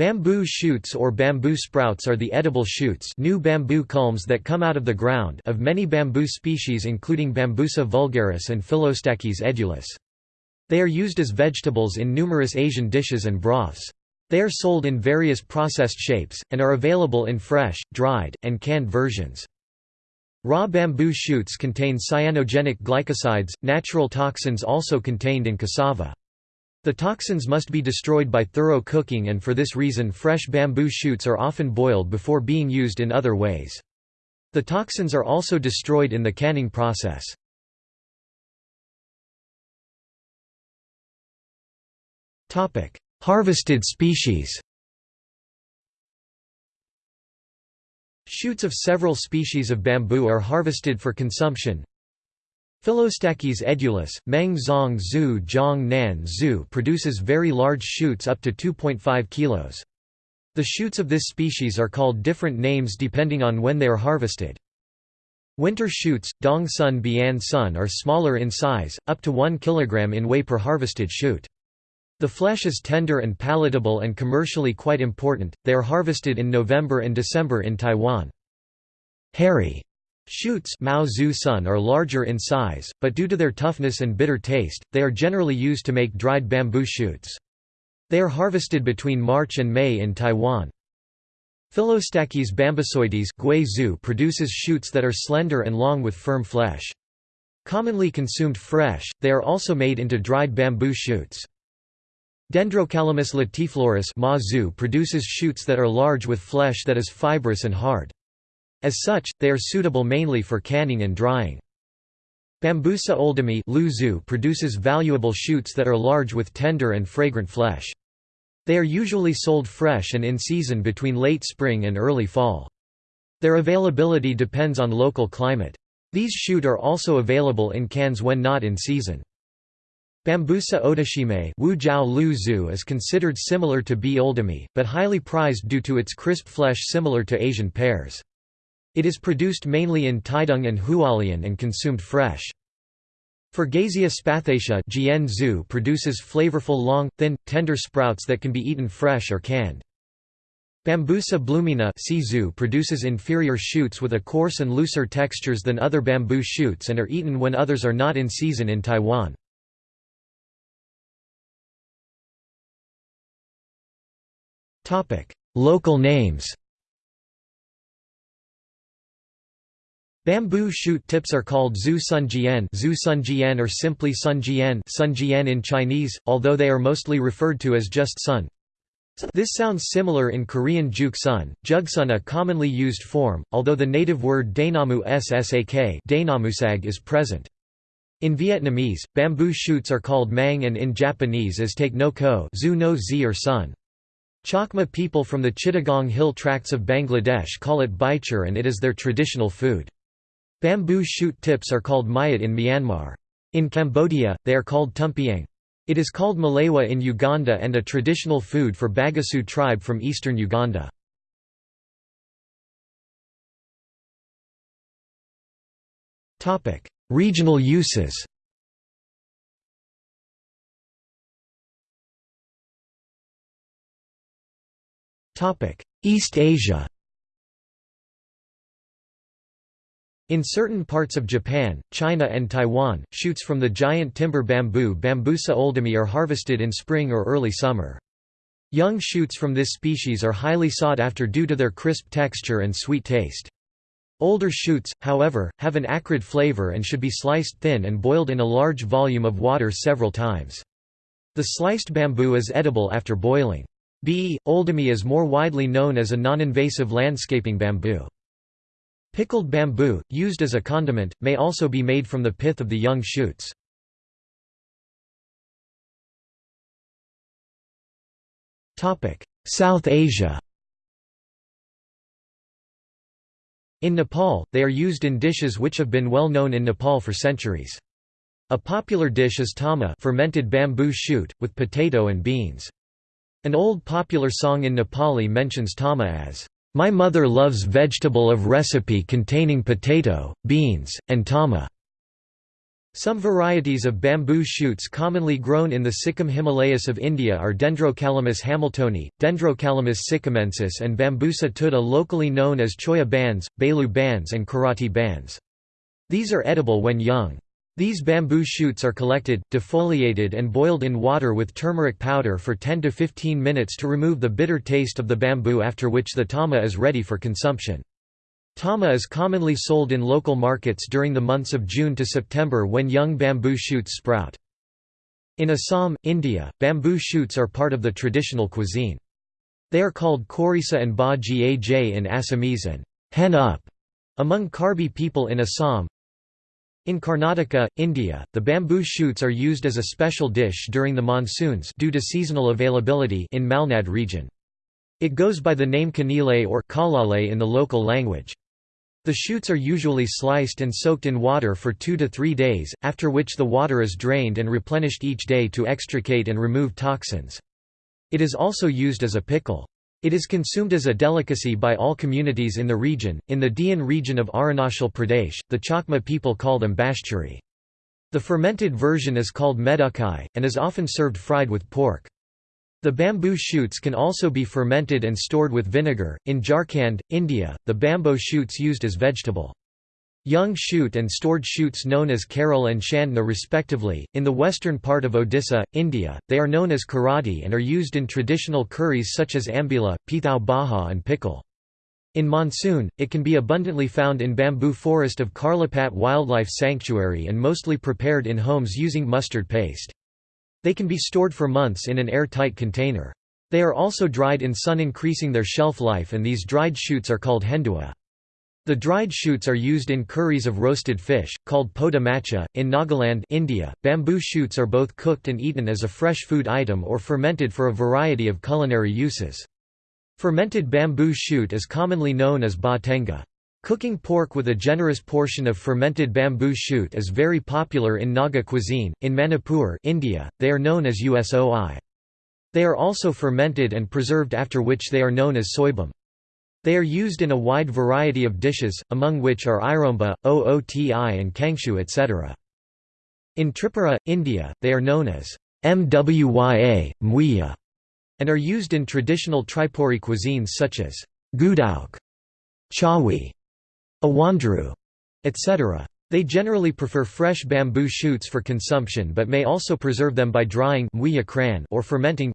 Bamboo shoots or bamboo sprouts are the edible shoots new bamboo culms that come out of the ground of many bamboo species including Bambusa vulgaris and Phyllostachys edulis. They are used as vegetables in numerous Asian dishes and broths. They are sold in various processed shapes, and are available in fresh, dried, and canned versions. Raw bamboo shoots contain cyanogenic glycosides, natural toxins also contained in cassava. The toxins must be destroyed by thorough cooking and for this reason fresh bamboo shoots are often boiled before being used in other ways. The toxins are also destroyed in the canning process. Harvested species Shoots of several species of bamboo are harvested for consumption, Phyllostachys edulis, Meng Zong Zhu Zhong Nan Zhu produces very large shoots up to 2.5 kilos. The shoots of this species are called different names depending on when they are harvested. Winter shoots, Dong Sun Bian Sun are smaller in size, up to 1 kg in weight per harvested shoot. The flesh is tender and palatable and commercially quite important, they are harvested in November and December in Taiwan. Hairy Shoots Mao Zhu Sun are larger in size, but due to their toughness and bitter taste, they are generally used to make dried bamboo shoots. They are harvested between March and May in Taiwan. Phyllostachys bambusoides produces shoots that are slender and long with firm flesh. Commonly consumed fresh, they are also made into dried bamboo shoots. Dendrocalamus latiflorus produces shoots that are large with flesh that is fibrous and hard. As such, they are suitable mainly for canning and drying. Bambusa oldhamii produces valuable shoots that are large with tender and fragrant flesh. They are usually sold fresh and in season between late spring and early fall. Their availability depends on local climate. These shoot are also available in cans when not in season. Bambusa odashimae is considered similar to B. oldhamii, but highly prized due to its crisp flesh similar to Asian pears. It is produced mainly in Taidong and Hualien and consumed fresh. Fargesia spathacea produces flavorful long, thin, tender sprouts that can be eaten fresh or canned. Bambusa blumeana produces inferior shoots with a coarse and looser textures than other bamboo shoots and are eaten when others are not in season in Taiwan. Local names Bamboo shoot tips are called Zhu Sun Jian, Zhu or simply Sun Jian, Sun Jian in Chinese, although they are mostly referred to as just Sun. This sounds similar in Korean juk sun, jugsun a commonly used form, although the native word daenamu ssak is present. In Vietnamese, bamboo shoots are called mang and in Japanese as take no ko zu no zi or sun. Chakma people from the Chittagong hill tracts of Bangladesh call it baichur and it is their traditional food. Bamboo shoot tips are called mayat in Myanmar. In Cambodia, they are called tumpiang. It is called malewa in Uganda and a traditional food for Bagisu tribe from eastern Uganda. Regional uses East Asia In certain parts of Japan, China and Taiwan, shoots from the giant timber bamboo Bambusa oldhamii are harvested in spring or early summer. Young shoots from this species are highly sought after due to their crisp texture and sweet taste. Older shoots, however, have an acrid flavor and should be sliced thin and boiled in a large volume of water several times. The sliced bamboo is edible after boiling. B. oldhamii is more widely known as a non-invasive landscaping bamboo. Pickled bamboo, used as a condiment, may also be made from the pith of the young shoots. South Asia In Nepal, they are used in dishes which have been well known in Nepal for centuries. A popular dish is tama fermented bamboo shoot, with potato and beans. An old popular song in Nepali mentions tama as my mother loves vegetable of recipe containing potato, beans, and tama. Some varieties of bamboo shoots commonly grown in the Sikkim Himalayas of India are Dendrocalamus hamiltoni, Dendrocalamus sikkimensis and Bambusa tulda locally known as choya bands, Belu bands and karati bands. These are edible when young. These bamboo shoots are collected, defoliated and boiled in water with turmeric powder for 10 to 15 minutes to remove the bitter taste of the bamboo after which the tama is ready for consumption. Tama is commonly sold in local markets during the months of June to September when young bamboo shoots sprout. In Assam, India, bamboo shoots are part of the traditional cuisine. They are called korisa and ba in Assamese and hen up among Karbi people in Assam. In Karnataka, India, the bamboo shoots are used as a special dish during the monsoons due to seasonal availability in Malnad region. It goes by the name kanile or kalale in the local language. The shoots are usually sliced and soaked in water for two to three days, after which the water is drained and replenished each day to extricate and remove toxins. It is also used as a pickle. It is consumed as a delicacy by all communities in the region. In the Dian region of Arunachal Pradesh, the Chakma people call them bashchuri. The fermented version is called medukai, and is often served fried with pork. The bamboo shoots can also be fermented and stored with vinegar. In Jharkhand, India, the bamboo shoots used as vegetable. Young shoot and stored shoots known as Karel and Chandna respectively. In the western part of Odisha, India, they are known as karati and are used in traditional curries such as ambula, pithau baha and pickle. In monsoon, it can be abundantly found in bamboo forest of Karlapat Wildlife Sanctuary and mostly prepared in homes using mustard paste. They can be stored for months in an air-tight container. They are also dried in sun increasing their shelf life and these dried shoots are called hendua. The dried shoots are used in curries of roasted fish, called poda macha. In Nagaland India, bamboo shoots are both cooked and eaten as a fresh food item or fermented for a variety of culinary uses. Fermented bamboo shoot is commonly known as ba tenga. Cooking pork with a generous portion of fermented bamboo shoot is very popular in Naga cuisine. In Manipur, India, they are known as usoi. They are also fermented and preserved after which they are known as soibum. They are used in a wide variety of dishes, among which are iromba, ooti and kangshu etc. In Tripura, India, they are known as mwya, mwiya, and are used in traditional Tripuri cuisines such as gudauk, chawi, awandru, etc. They generally prefer fresh bamboo shoots for consumption but may also preserve them by drying or fermenting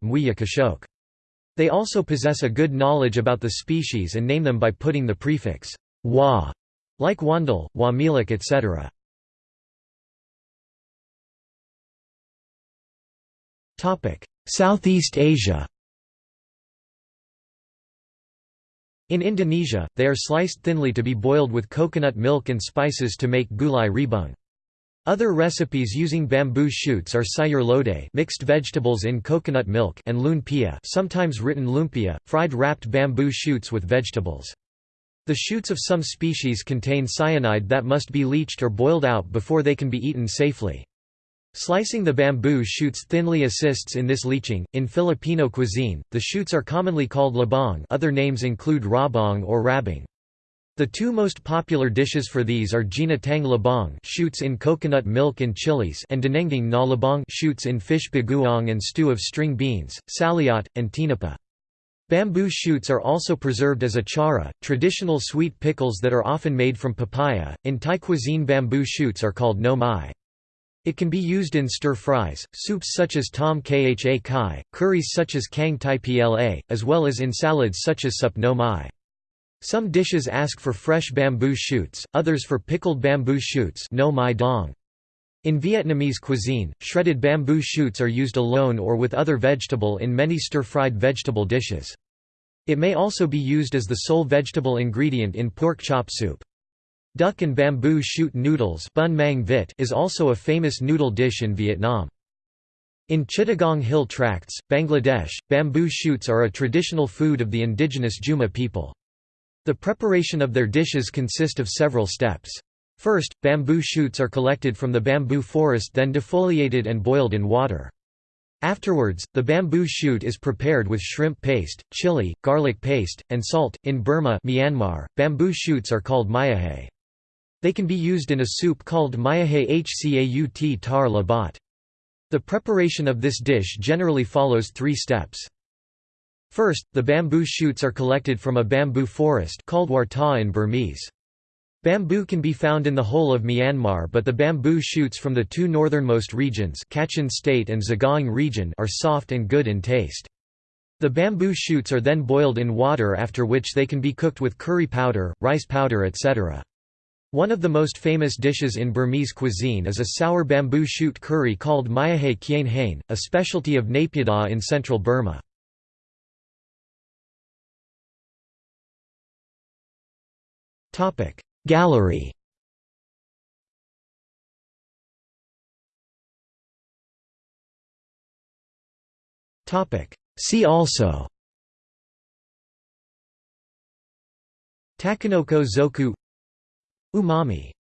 They also possess a good knowledge about the species and name them by putting the prefix wa, like wandal, wamilik etc. Southeast Asia In Indonesia, they are sliced thinly to be boiled with coconut milk and spices to make gulai rebung. Other recipes using bamboo shoots are sayur lodeh mixed vegetables in coconut milk and lumpia sometimes written lumpia, fried wrapped bamboo shoots with vegetables. The shoots of some species contain cyanide that must be leached or boiled out before they can be eaten safely. Slicing the bamboo shoots thinly assists in this leaching. In Filipino cuisine, the shoots are commonly called labong, other names include rabong or rabing. The two most popular dishes for these are ginatang labong shoots in coconut milk and chilies and dinengding na labong shoots in fish bagoong and stew of string beans, saliot, and tinapa. Bamboo shoots are also preserved as achara, traditional sweet pickles that are often made from papaya. In Thai cuisine, bamboo shoots are called no mai. It can be used in stir-fries, soups such as tom kha kai, curries such as kang tai pla, as well as in salads such as sup no mai. Some dishes ask for fresh bamboo shoots, others for pickled bamboo shoots no mai dong. In Vietnamese cuisine, shredded bamboo shoots are used alone or with other vegetable in many stir-fried vegetable dishes. It may also be used as the sole vegetable ingredient in pork chop soup. Duck and bamboo shoot noodles bun mang vit is also a famous noodle dish in Vietnam. In Chittagong Hill Tracts, Bangladesh, bamboo shoots are a traditional food of the indigenous Juma people. The preparation of their dishes consist of several steps. First, bamboo shoots are collected from the bamboo forest then defoliated and boiled in water. Afterwards, the bamboo shoot is prepared with shrimp paste, chili, garlic paste, and salt. In Burma, Myanmar, bamboo shoots are called myahe. They can be used in a soup called mayahe hcaut tar labat. The preparation of this dish generally follows three steps. First, the bamboo shoots are collected from a bamboo forest called warta in Burmese. Bamboo can be found in the whole of Myanmar but the bamboo shoots from the two northernmost regions Kachin State and Sagaing region are soft and good in taste. The bamboo shoots are then boiled in water after which they can be cooked with curry powder, rice powder etc. One of the most famous dishes in Burmese cuisine is a sour bamboo shoot curry called Myahe Kien Hain, a specialty of Naypyidaw in central Burma. Gallery Topic. See also Takenoko zoku Umami